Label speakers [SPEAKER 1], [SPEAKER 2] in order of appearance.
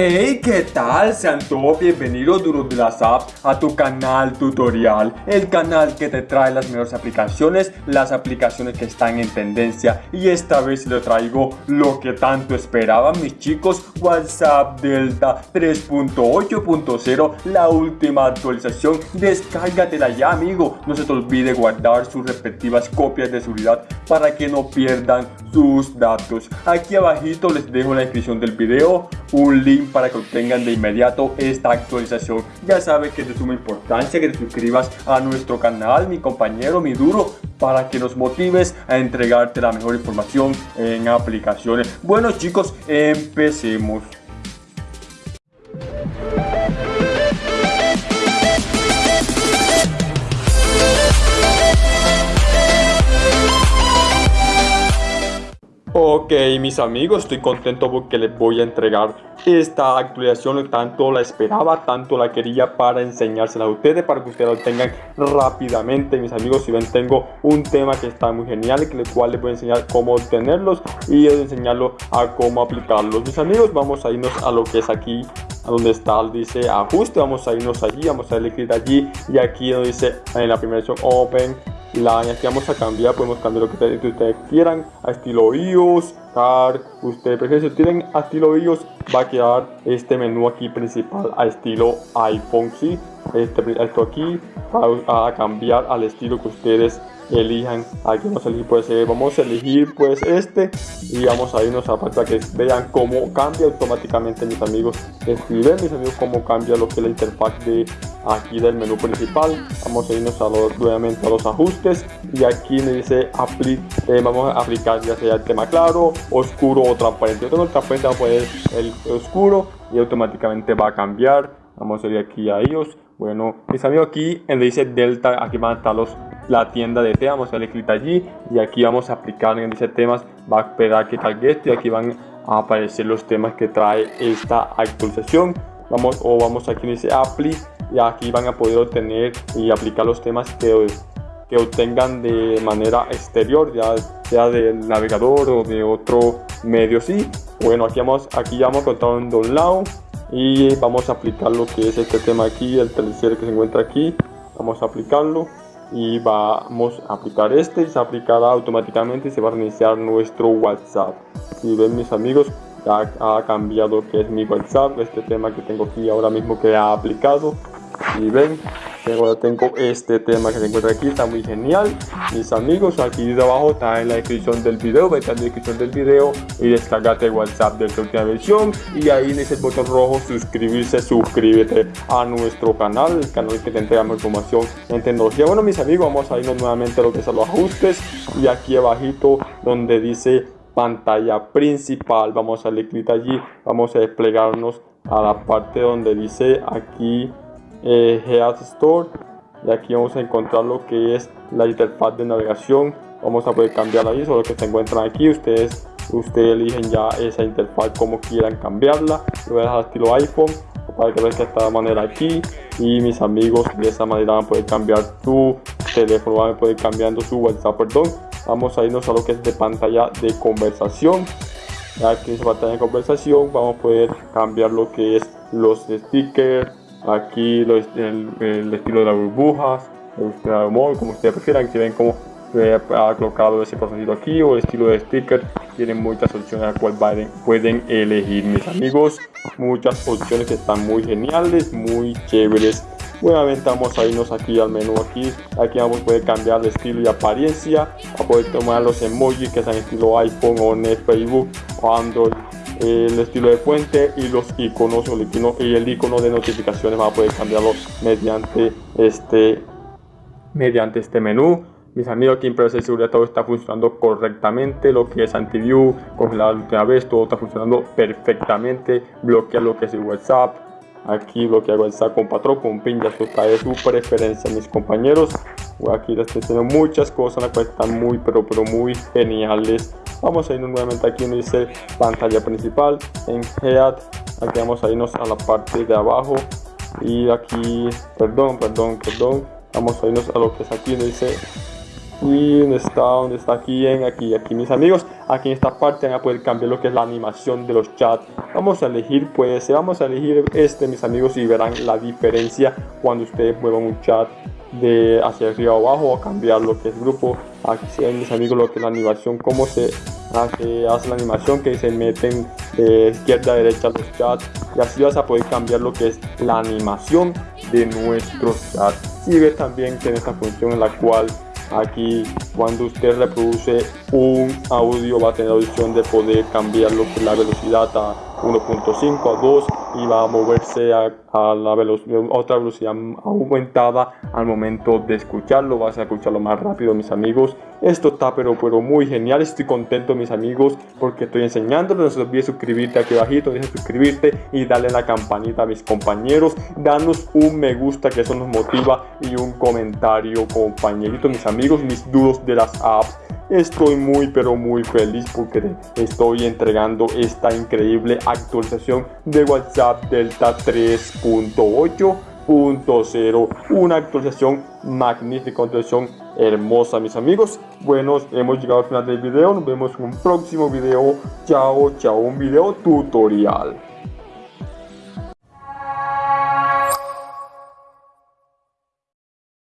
[SPEAKER 1] Hey, ¿qué tal? Sean todos bienvenidos duros de las apps a tu canal tutorial, el canal que te trae las mejores aplicaciones, las aplicaciones que están en tendencia y esta vez le traigo lo que tanto esperaban mis chicos, WhatsApp Delta 3.8.0, la última actualización, descárgatela ya amigo, no se te olvide guardar sus respectivas copias de seguridad para que no pierdan sus datos. Aquí abajito les dejo en la descripción del video un link para que obtengan de inmediato esta actualización. Ya sabes que es de suma importancia que te suscribas a nuestro canal, mi compañero, mi duro, para que nos motives a entregarte la mejor información en aplicaciones. Bueno chicos, empecemos. Ok mis amigos, estoy contento porque les voy a entregar esta actualización Tanto la esperaba, tanto la quería para enseñársela a ustedes Para que ustedes lo tengan rápidamente. Mis amigos, si ven tengo un tema que está muy genial El cual les voy a enseñar cómo obtenerlos Y enseñarlo a cómo aplicarlos. Mis amigos, vamos a irnos a lo que es aquí donde está, dice ajuste, vamos a irnos allí, vamos a elegir allí y aquí donde dice en la primera opción open la aquí vamos a cambiar, podemos cambiar lo que ustedes, quieran a estilo iOS, car, ustedes prefieren, si tienen a estilo iOS va a quedar este menú aquí principal a estilo iPhone, sí, este, esto aquí va a cambiar al estilo que ustedes elijan aquí vamos a elegir pues eh, vamos a elegir pues este y vamos a irnos a para que vean cómo cambia automáticamente mis amigos. Escriben mis amigos cómo cambia lo que es la interfaz de aquí del menú principal. Vamos a irnos a los, nuevamente a los ajustes y aquí me dice eh, vamos a aplicar ya sea el tema claro oscuro o transparente. Yo tengo el transparente vamos a poner el oscuro y automáticamente va a cambiar. Vamos a ir aquí a ellos bueno mis amigos aquí en dice delta aquí van a estar los la tienda de temas, darle clic allí y aquí vamos a aplicar en dice temas, esperar que cargue esto y aquí van a aparecer los temas que trae esta actualización. Vamos o vamos aquí dice apply y aquí van a poder obtener y aplicar los temas que, que obtengan de manera exterior, ya sea del navegador o de otro medio. Sí, bueno, aquí vamos, aquí ya vamos a contar un download y vamos a aplicar lo que es este tema aquí, el tercer que se encuentra aquí. Vamos a aplicarlo y vamos a aplicar este y se aplicará automáticamente y se va a reiniciar nuestro WhatsApp. Si ven mis amigos, ya ha cambiado que es mi WhatsApp, este tema que tengo aquí ahora mismo que ha aplicado. Y ven, ahora tengo este tema que se encuentra aquí, está muy genial. Mis amigos, aquí abajo está en la descripción del video, vete a la descripción del video y descargate WhatsApp de esta última versión. Y ahí en ese botón rojo, suscribirse, suscríbete a nuestro canal, el canal que te entregamos información en tecnología. Bueno, mis amigos, vamos a irnos nuevamente a lo que son los ajustes. Y aquí abajito donde dice pantalla principal, vamos a darle clic allí, vamos a desplegarnos a la parte donde dice aquí eh, Store. Y aquí vamos a encontrar lo que es la interfaz de navegación. Vamos a poder cambiarla ahí solo que se encuentran aquí. Ustedes ustedes eligen ya esa interfaz como quieran cambiarla. Lo voy a dejar estilo iphone para que vean de esta manera aquí. Y mis amigos de esa manera van a poder cambiar su teléfono van a poder cambiando su whatsapp perdón. Vamos a irnos a lo que es de pantalla de conversación. Aquí en pantalla de conversación vamos a poder cambiar lo que es los stickers aquí el, estilo de las burbujas, como ustedes prefieran, que ven cómo ha colocado ese corazoncito aquí o el estilo de sticker tienen muchas opciones a cual pueden elegir mis amigos. Muchas opciones que están muy geniales muy chéveres. Nuevamente vamos a irnos aquí al menú aquí. Aquí vamos a poder cambiar de estilo y apariencia a poder tomar los emojis que sean estilo iphone o net facebook o android el estilo de fuente y los iconos y el icono de notificaciones va a poder cambiarlo mediante este mediante este menú. Mis amigos aquí en de seguridad todo está funcionando correctamente. Lo que es antiview congelar la última vez todo está funcionando perfectamente. Bloquear lo que es el whatsapp. Aquí bloquear whatsapp con patrón con pin ya está de su preferencia mis compañeros. Aquí les estoy haciendo muchas cosas las cuales están muy pero pero muy geniales vamos a irnos nuevamente aquí donde dice pantalla principal en head. Aquí vamos a irnos a la parte de abajo. Y aquí perdón perdón perdón. Vamos a irnos a lo que es aquí donde dice y donde está, donde está aquí en aquí, aquí mis amigos, aquí en esta parte van a poder cambiar lo que es la animación de los chats. Vamos a elegir pues, vamos a elegir este mis amigos y verán la diferencia cuando ustedes muevan un chat de hacia arriba o abajo cambiar lo que es grupo. Aquí ven mis amigos lo que es la animación, cómo se hace, hace la animación que se meten de izquierda a derecha los chats y así vas a poder cambiar lo que es la animación de nuestro chat. Y ve también que en esta función en la cual aquí cuando usted reproduce un audio va a tener la opción de poder cambiar la velocidad a 1.5 a 2 y va a moverse a, la velocidad, otra velocidad aumentada al momento de escucharlo. Vas a escucharlo más rápido, mis amigos. Esto está pero, pero muy genial. Estoy contento, mis amigos, porque estoy enseñándolo. No se olvide suscribirte aquí abajito, deja suscribirte y darle la campanita a mis compañeros. Danos un me gusta que eso nos motiva y un comentario, compañeritos, mis amigos, mis dudos de las apps. Estoy muy pero muy feliz porque estoy entregando esta increíble actualización de WhatsApp Delta 3.8.0 una actualización magnífica, actualización hermosa mis amigos. Bueno hemos llegado al final del video. Nos vemos en un próximo video. Chao chao un video tutorial